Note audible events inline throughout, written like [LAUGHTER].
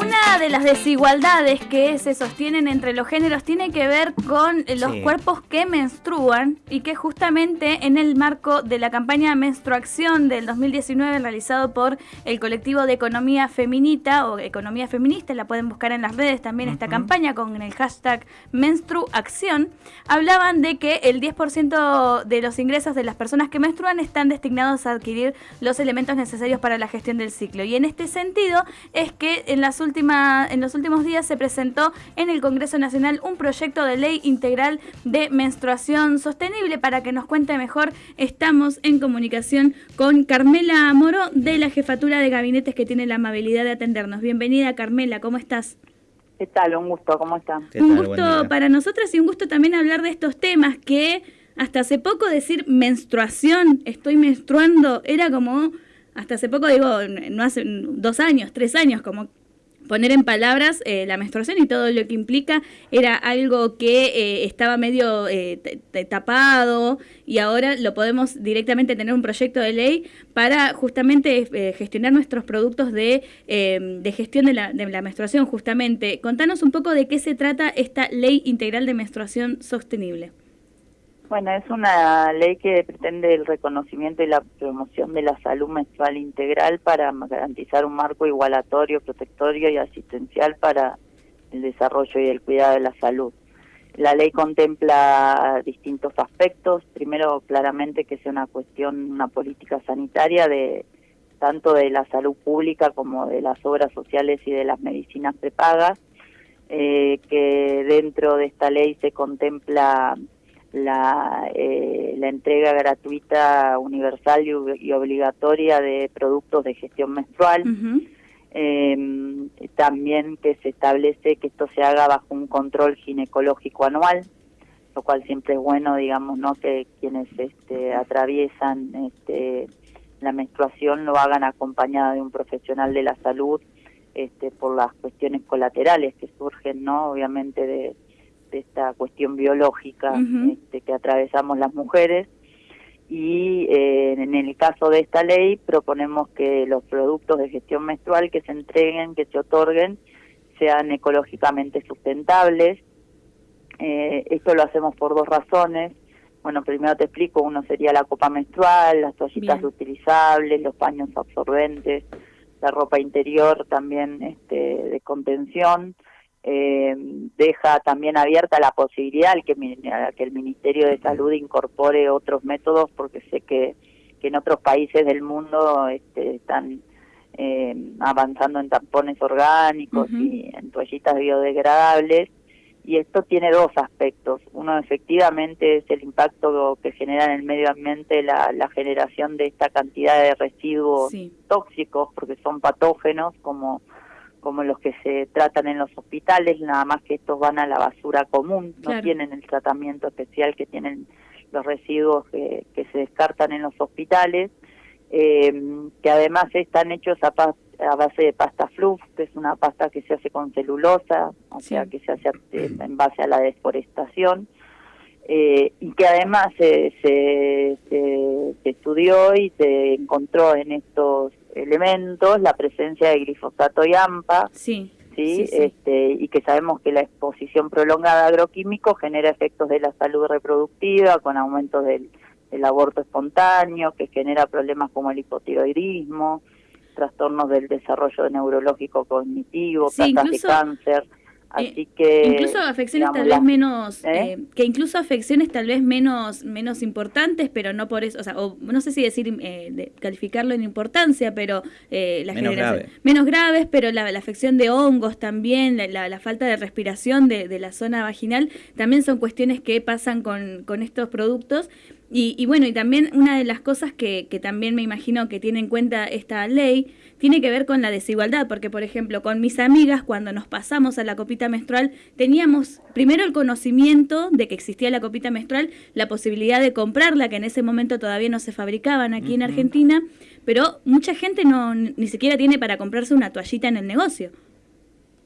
Una de las desigualdades que se sostienen entre los géneros tiene que ver con los Sí. cuerpos que menstruan y que justamente en el marco de la campaña Menstruación del 2019 realizado por el colectivo de economía feminita o economía feminista, la pueden buscar en las redes también esta campaña con el hashtag Menstruacción, hablaban de que el 10% de los ingresos de las personas que menstruan están destinados a adquirir los elementos necesarios para la gestión del ciclo. Y en este sentido es que en, las últimas, en los últimos días se presentó en el Congreso Nacional un proyecto de ley integral de menstruación sostenible. Para que nos cuente mejor, estamos en comunicación con Carmela Moro de la Jefatura de Gabinetes que tiene la amabilidad de atendernos. Bienvenida Carmela, ¿cómo estás? ¿Qué tal? Un gusto, ¿cómo están? ¿Qué Un gusto para nosotras y un gusto también hablar de estos temas que hasta hace poco decir menstruación, estoy menstruando, era como, hasta hace poco digo, no hace dos años, tres años, como poner en palabras eh, la menstruación y todo lo que implica era algo que eh, estaba medio eh, tapado y ahora lo podemos directamente tener un proyecto de ley para justamente eh, gestionar nuestros productos de, eh, de gestión de la, de la menstruación justamente. Contanos un poco de qué se trata esta ley integral de menstruación sostenible. Bueno, es una ley que pretende el reconocimiento y la promoción de la salud menstrual integral para garantizar un marco igualatorio, protectorio y asistencial para el desarrollo y el cuidado de la salud. La ley contempla distintos aspectos. Primero, claramente que sea una cuestión, una política sanitaria de tanto de la salud pública como de las obras sociales y de las medicinas prepagas. eh, que dentro de esta ley se contempla la, eh, la entrega gratuita, universal y, y obligatoria de productos de gestión menstrual. Eh, también que se establece que esto se haga bajo un control ginecológico anual, lo cual siempre es bueno, digamos, no que quienes este, atraviesan este, la menstruación lo hagan acompañada de un profesional de la salud este, por las cuestiones colaterales que surgen, no, obviamente de, de esta cuestión biológica este, que atravesamos las mujeres y eh, en el caso de esta ley proponemos que los productos de gestión menstrual que se entreguen, que se otorguen, sean ecológicamente sustentables. Eh, esto lo hacemos por dos razones. Bueno, primero te explico, uno sería la copa menstrual, las toallitas Bien. utilizables, los paños absorbentes, la ropa interior también este, de contención. Eh, deja también abierta la posibilidad que, que el Ministerio de Salud incorpore otros métodos, porque sé que, que en otros países del mundo este, están eh, avanzando en tampones orgánicos y en toallitas biodegradables. Y esto tiene dos aspectos. Uno efectivamente es el impacto que genera en el medio ambiente la, la generación de esta cantidad de residuos Sí. tóxicos, porque son patógenos como como los que se tratan en los hospitales, nada más que estos van a la basura común, no tienen el tratamiento especial que tienen los residuos que, que se descartan en los hospitales, eh, que además están hechos a, base de pasta fluff, que es una pasta que se hace con celulosa, o Sí. sea, que se hace en base a la deforestación, eh, y que además se, se, se- se estudió y se encontró en estos elementos la presencia de glifosato y AMPA, Sí. ¿sí? Este, y que sabemos que la exposición prolongada a agroquímicos genera efectos de la salud reproductiva con aumentos del, del aborto espontáneo, que genera problemas como el hipotiroidismo, trastornos del desarrollo neurológico cognitivo, Sí, incluso- de cáncer. Así que incluso afecciones digamos, tal vez menos ¿Eh? eh, que incluso afecciones tal vez menos menos importantes pero no por eso o sea o no sé si decir eh, de- calificarlo en importancia pero eh, la Menos generación- grave. menos graves pero la, la afección de hongos también la, la- la falta de respiración de, de la zona vaginal también son cuestiones que pasan con, con estos productos y, y bueno, y también una de las cosas que, que también me imagino que tiene en cuenta esta ley tiene que ver con la desigualdad, porque por ejemplo con mis amigas cuando nos pasamos a la copita menstrual teníamos primero el conocimiento de que existía la copita menstrual, la posibilidad de comprarla, que en ese momento todavía no se fabricaban aquí en. Argentina, pero mucha gente no ni siquiera tiene para comprarse una toallita en el negocio.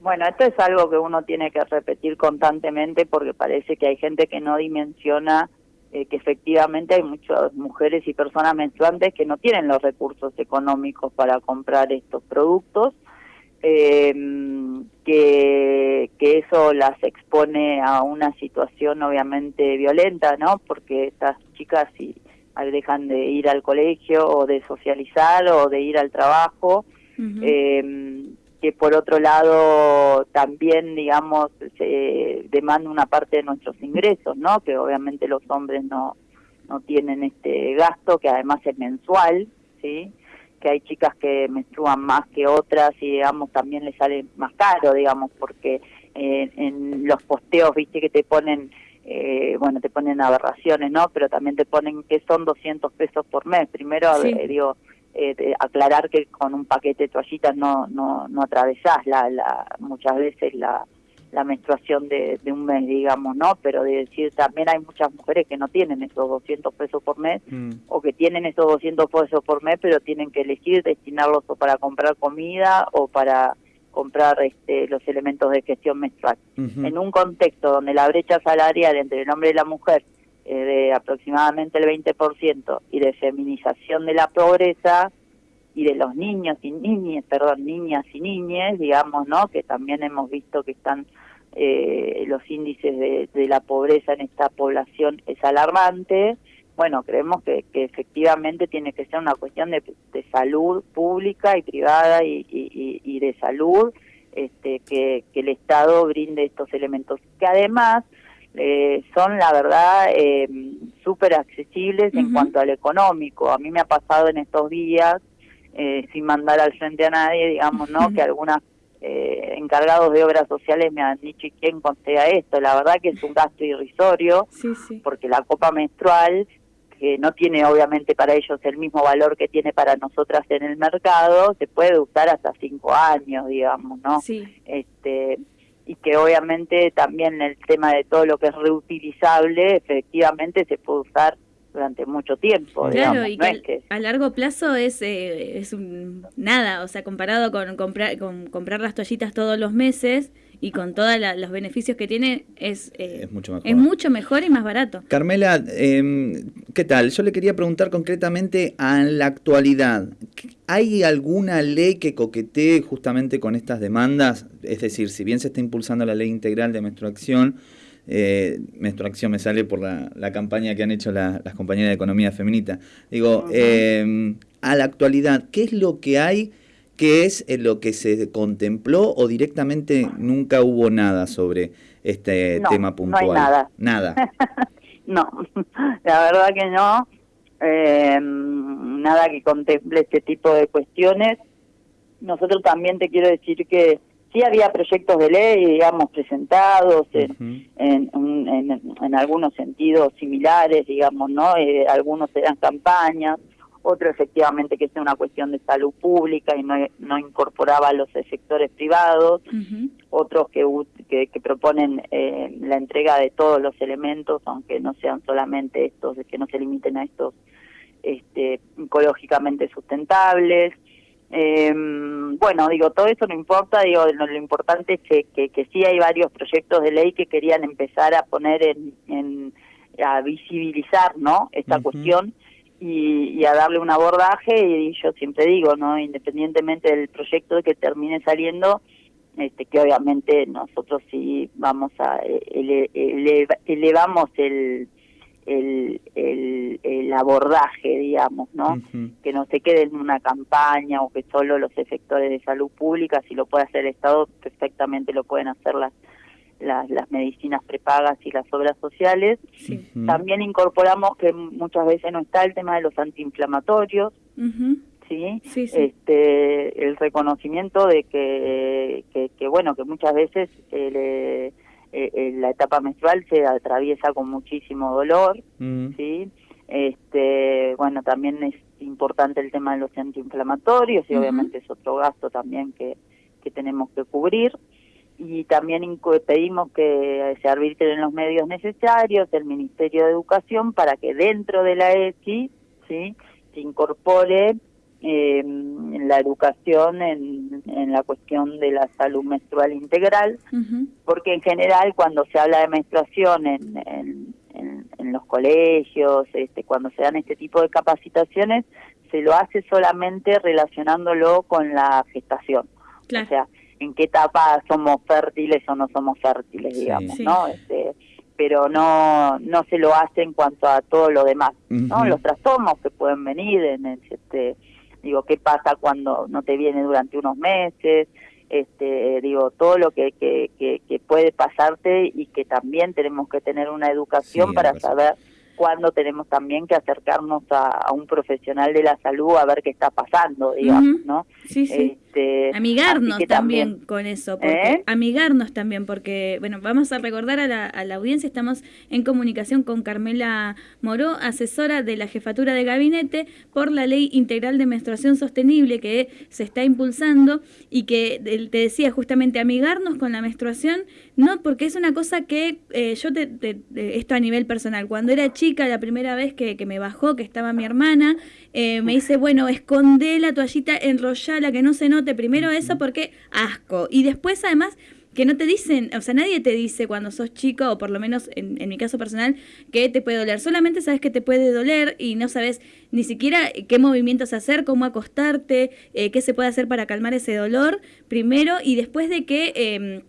Bueno, esto es algo que uno tiene que repetir constantemente porque parece que hay gente que no dimensiona eh, que efectivamente hay muchas mujeres y personas menstruantes que no tienen los recursos económicos para comprar estos productos. eh, que, que eso las expone a una situación obviamente violenta, ¿no? Porque estas chicas si dejan de ir al colegio o de socializar o de ir al trabajo, eh, que por otro lado también, digamos, se demanda una parte de nuestros ingresos, ¿no? Que obviamente los hombres no, no tienen este gasto, que además es mensual, ¿sí? que hay chicas que menstruan más que otras y digamos también les sale más caro digamos porque eh, en los posteos viste que te ponen eh, bueno te ponen aberraciones no pero también te ponen que son 200 pesos por mes primero eh, digo eh, aclarar que con un paquete de toallitas no no no atravesás la, la muchas veces la la menstruación de, un mes, digamos, ¿no? Pero de decir, también hay muchas mujeres que no tienen esos 200 pesos por mes mm. o que tienen esos 200 pesos por mes, pero tienen que elegir destinarlos o para comprar comida o para comprar este, los elementos de gestión menstrual. En un contexto donde la brecha salarial entre el hombre y la mujer es de aproximadamente el 20% y de feminización de la pobreza, y de los niños y niñas, perdón, niñas y niñes, digamos, ¿no? Que también hemos visto que están eh, los índices de, de, la pobreza en esta población es alarmante. Bueno, creemos que, que efectivamente tiene que ser una cuestión de, de salud pública y privada y, y, y de salud, este, que, que el Estado brinde estos elementos, que además eh, son la verdad eh, súper accesibles en cuanto al económico. A mí me ha pasado en estos días eh, sin mandar al frente a nadie, digamos, ¿no? Que algunos eh, encargados de obras sociales me han dicho, ¿y quién costea esto? La verdad que es un gasto irrisorio, porque la copa menstrual, que no tiene obviamente para ellos el mismo valor que tiene para nosotras en el mercado, se puede usar hasta cinco años, digamos, ¿no? Este, y que obviamente también el tema de todo lo que es reutilizable, efectivamente se puede usar durante mucho tiempo. Claro, y que, a largo plazo es, eh, es un, nada, o sea, comparado con comprar, con comprar las toallitas todos los meses y con todos los beneficios que tiene, es, eh, es, mucho mejor. es mucho mejor y más barato. Carmela, eh, ¿qué tal? Yo le quería preguntar concretamente a la actualidad. ¿Hay alguna ley que coquetee justamente con estas demandas? Es decir, si bien se está impulsando la ley integral de menstruación, eh, menstruación me sale por la, campaña que han hecho las compañeras de economía feminita. Digo, eh, a la actualidad, ¿qué es lo que hay? ¿Qué es lo que se contempló o directamente nunca hubo nada sobre este tema puntual? No hay nada. Nada. [LAUGHS] no, [LAUGHS] la verdad que no. Eh, nada que contemple este tipo de cuestiones. Nosotros también te quiero decir que sí había proyectos de ley, digamos, presentados en, en, algunos sentidos similares, digamos, ¿no? Eh, algunos eran campañas, otro efectivamente que es una cuestión de salud pública y no, no incorporaba a los sectores privados, otros que, que, proponen eh, la entrega de todos los elementos, aunque no sean solamente estos, que no se limiten a estos este, ecológicamente sustentables. Eh, bueno, digo, todo eso no importa, digo, lo, importante es que, que, sí hay varios proyectos de ley que querían empezar a poner en, en a visibilizar, ¿no? Esta cuestión y, a darle un abordaje y yo siempre digo, ¿no? Independientemente del proyecto que termine saliendo, este, que obviamente nosotros sí vamos a ele, elevamos el el, el, abordaje, digamos, ¿no? Que no se quede en una campaña o que solo los efectores de salud pública, si lo puede hacer el Estado, perfectamente lo pueden hacer las, las, las medicinas prepagas y las obras sociales. También incorporamos que muchas veces no está el tema de los antiinflamatorios, ¿sí? Este, el reconocimiento de que, que, bueno, que muchas veces... Eh, eh, la etapa menstrual se atraviesa con muchísimo dolor, mm. ¿sí? Este, bueno, también es importante el tema de los antiinflamatorios y obviamente es otro gasto también que, que tenemos que cubrir. Y también pedimos que se arbitren los medios necesarios del Ministerio de Educación para que dentro de la ESI ¿sí? se incorpore eh, la educación en, en, la cuestión de la salud menstrual integral, porque en general cuando se habla de menstruación en, en, en, los colegios, este, cuando se dan este tipo de capacitaciones, se lo hace solamente relacionándolo con la gestación. o sea, en qué etapa somos fértiles o no somos fértiles, digamos, ¿no? Este, pero no no se lo hace en cuanto a todo lo demás, ¿no? Los trastornos que pueden venir en este digo, qué pasa cuando no te viene durante unos meses, este digo, todo lo que, que, que, puede pasarte y que también tenemos que tener una educación para saber cuando tenemos también que acercarnos a, un profesional de la salud a ver qué está pasando, digamos, ¿no? Sí, sí. Este, amigarnos también, con eso, ¿Eh? amigarnos también, porque, bueno, vamos a recordar a la, a la audiencia, estamos en comunicación con Carmela Moró, asesora de la Jefatura de Gabinete por la Ley Integral de Menstruación Sostenible que se está impulsando y que te decía justamente amigarnos con la menstruación, no, porque es una cosa que eh, yo, te, esto a nivel personal, cuando era chica, la primera vez que, que me bajó, que estaba mi hermana, eh, me dice, bueno, esconde la toallita, enrollala, que no se note primero eso porque asco. Y después además que no te dicen, o sea, nadie te dice cuando sos chico, o por lo menos en, mi caso personal, que te puede doler. Solamente sabes que te puede doler y no sabes ni siquiera qué movimientos hacer, cómo acostarte, eh, qué se puede hacer para calmar ese dolor primero y después de que... Em,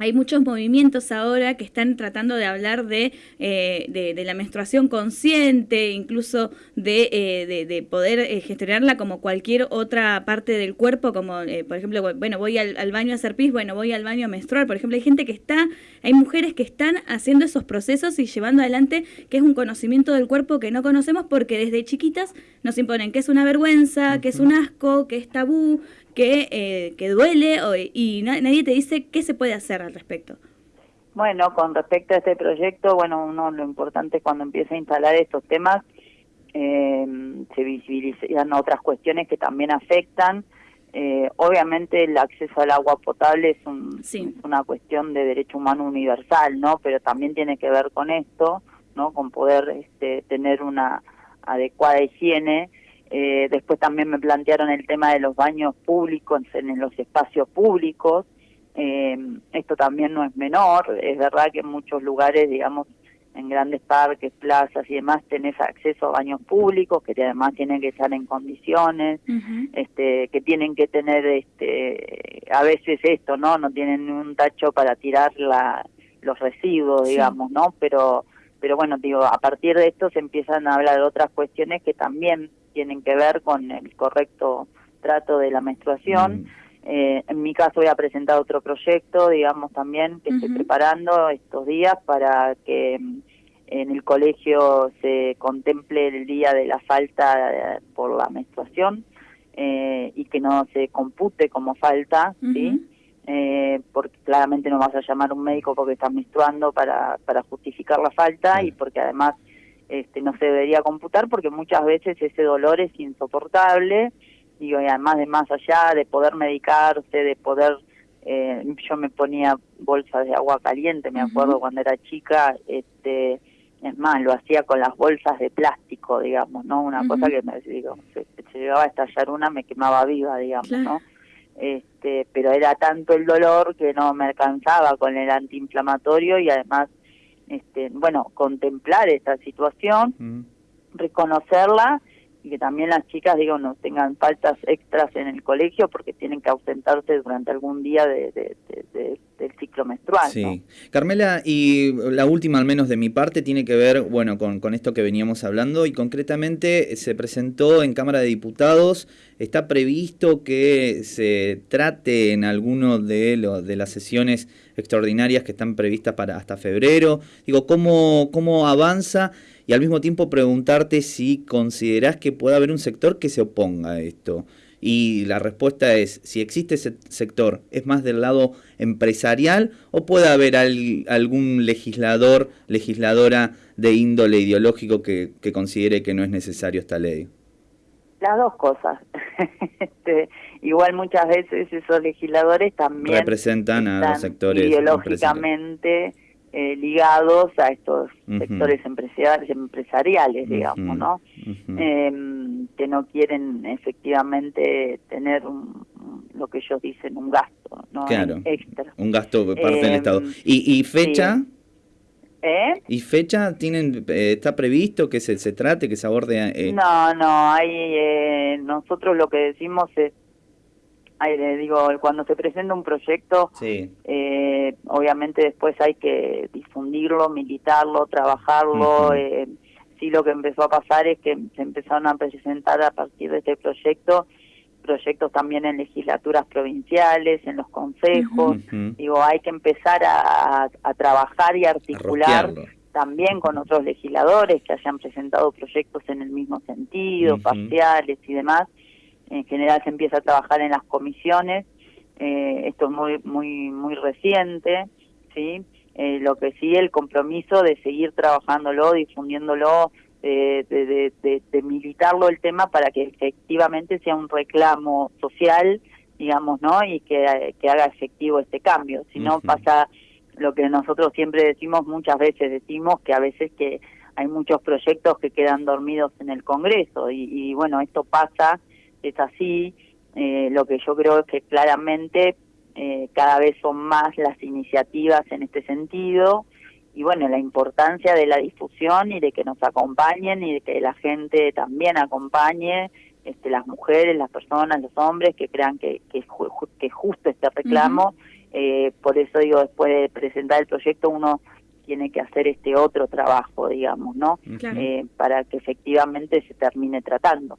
hay muchos movimientos ahora que están tratando de hablar de, eh, de, la menstruación consciente, incluso de, eh, de poder eh, gestionarla como cualquier otra parte del cuerpo, como por ejemplo, bueno, voy al, baño a hacer pis, bueno, voy al baño a menstruar. Por ejemplo, hay gente que está, hay mujeres que están haciendo esos procesos y llevando adelante que es un conocimiento del cuerpo que no conocemos porque desde chiquitas nos imponen que es una vergüenza, que es un asco, que es tabú, que, eh, que duele y nadie te dice qué se puede hacer al respecto. Bueno, con respecto a este proyecto, bueno, uno lo importante es cuando empieza a instalar estos temas, eh, se visibilizan otras cuestiones que también afectan. Eh, obviamente el acceso al agua potable es, un, una cuestión de derecho humano universal, ¿no? Pero también tiene que ver con esto, ¿no? Con poder este, tener una adecuada higiene eh, después también me plantearon el tema de los baños públicos en, los espacios públicos. Eh, esto también no es menor. Es verdad que en muchos lugares, digamos, en grandes parques, plazas y demás, tenés acceso a baños públicos que además tienen que estar en condiciones, este, que tienen que tener, este, a veces esto, ¿no? No tienen un tacho para tirar la, los residuos, digamos, ¿no? Pero, pero bueno, digo, a partir de esto se empiezan a hablar de otras cuestiones que también tienen que ver con el correcto trato de la menstruación. Mm. Eh, en mi caso voy a presentar otro proyecto, digamos también, que estoy preparando estos días para que mm, en el colegio se contemple el día de la falta eh, por la menstruación eh, y que no se compute como falta, ¿sí? porque claramente no vas a llamar a un médico porque estás menstruando para, para justificar la falta y porque además este, no se debería computar porque muchas veces ese dolor es insoportable, y además de más allá de poder medicarse, de poder, eh, yo me ponía bolsas de agua caliente, me acuerdo cuando era chica, este, es más, lo hacía con las bolsas de plástico, digamos, ¿no? Una cosa que me digo, se, llegaba a estallar una, me quemaba viva, digamos, ¿no? Este, pero era tanto el dolor que no me alcanzaba con el antiinflamatorio y además este, bueno, contemplar esta situación, mm. reconocerla y que también las chicas, digo, no tengan faltas extras en el colegio porque tienen que ausentarse durante algún día de, del ciclo menstrual. Sí. Carmela, y la última al menos de mi parte tiene que ver, bueno, con, con esto que veníamos hablando y concretamente se presentó en Cámara de Diputados, está previsto que se trate en alguno de, los de las sesiones extraordinarias que están previstas para hasta febrero. Digo, ¿cómo, cómo avanza? Y al mismo tiempo preguntarte si considerás que puede haber un sector que se oponga a esto. Y la respuesta es, si existe ese sector, ¿es más del lado empresarial o puede haber algún legislador, legisladora de índole ideológico que, que considere que no es necesario esta ley? Las dos cosas. [LAUGHS] este, igual muchas veces esos legisladores también representan a los sectores ideológicamente eh, ligados a estos sectores empresariales, empresariales digamos, ¿no? Em, que no quieren efectivamente tener un, lo que ellos dicen un gasto, ¿no? extra. Un gasto por parte del Estado. Em, ¿Y, fecha? ¿Eh? ¿Y fecha tienen eh, está previsto que se, se trate, que se aborde? Eh? No, no, hay, nosotros lo que decimos es digo, cuando se presenta un proyecto, eh, obviamente después hay que difundirlo, militarlo, trabajarlo. eh, sí, lo que empezó a pasar es que se empezaron a presentar a partir de este proyecto proyectos también en legislaturas provinciales, en los consejos. Digo, hay que empezar a, trabajar y articular también con otros legisladores que hayan presentado proyectos en el mismo sentido, parciales y demás. En general se empieza a trabajar en las comisiones. Eh, esto es muy muy muy reciente, sí. Eh, lo que sí el compromiso de seguir trabajándolo, difundiéndolo, de, de, militarlo el tema para que efectivamente sea un reclamo social, digamos, ¿no? Y que, que haga efectivo este cambio. Si no pasa lo que nosotros siempre decimos, muchas veces decimos que a veces que hay muchos proyectos que quedan dormidos en el Congreso y, y bueno, esto pasa, es así. Eh, lo que yo creo es que claramente eh, cada vez son más las iniciativas en este sentido y bueno, la importancia de la difusión y de que nos acompañen y de que la gente también acompañe, este, las mujeres, las personas, los hombres que crean que, que, que justo este reclamo. eh, por eso digo, después de presentar el proyecto uno tiene que hacer este otro trabajo, digamos, ¿no? Eh, para que efectivamente se termine tratando.